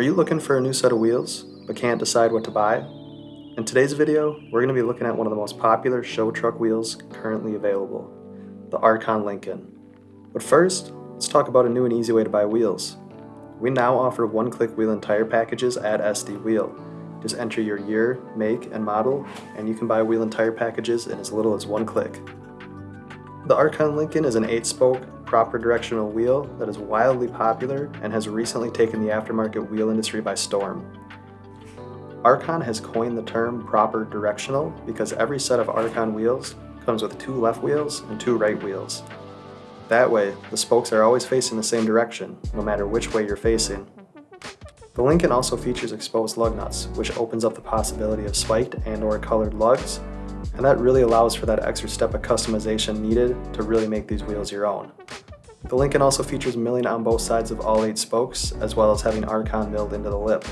Are you looking for a new set of wheels, but can't decide what to buy? In today's video, we're going to be looking at one of the most popular show truck wheels currently available, the Arkon Lincoln. But first, let's talk about a new and easy way to buy wheels. We now offer one-click wheel and tire packages at SD Wheel. Just enter your year, make, and model, and you can buy wheel and tire packages in as little as one click. The Arkon Lincoln is an 8-spoke, proper directional wheel that is wildly popular and has recently taken the aftermarket wheel industry by storm. Arkon has coined the term proper directional because every set of Arkon wheels comes with two left wheels and two right wheels. That way, the spokes are always facing the same direction, no matter which way you're facing. The Lincoln also features exposed lug nuts, which opens up the possibility of spiked and or colored lugs and that really allows for that extra step of customization needed to really make these wheels your own. The Lincoln also features milling on both sides of all eight spokes, as well as having Arkon milled into the lip.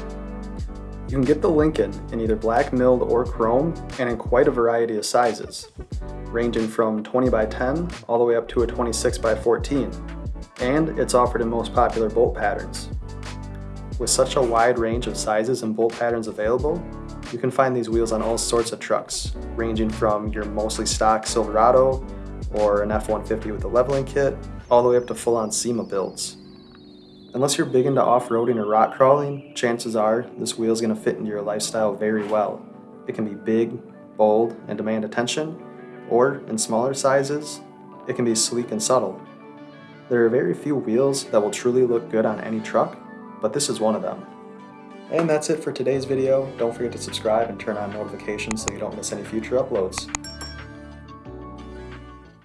You can get the Lincoln in either black milled or chrome, and in quite a variety of sizes, ranging from 20 by 10 all the way up to a 26 by 14, and it's offered in most popular bolt patterns. With such a wide range of sizes and bolt patterns available, you can find these wheels on all sorts of trucks, ranging from your mostly stock Silverado or an F-150 with a leveling kit, all the way up to full-on SEMA builds. Unless you're big into off-roading or rock crawling, chances are this wheel is going to fit into your lifestyle very well. It can be big, bold, and demand attention, or in smaller sizes, it can be sleek and subtle. There are very few wheels that will truly look good on any truck, but this is one of them. And that's it for today's video. Don't forget to subscribe and turn on notifications so you don't miss any future uploads.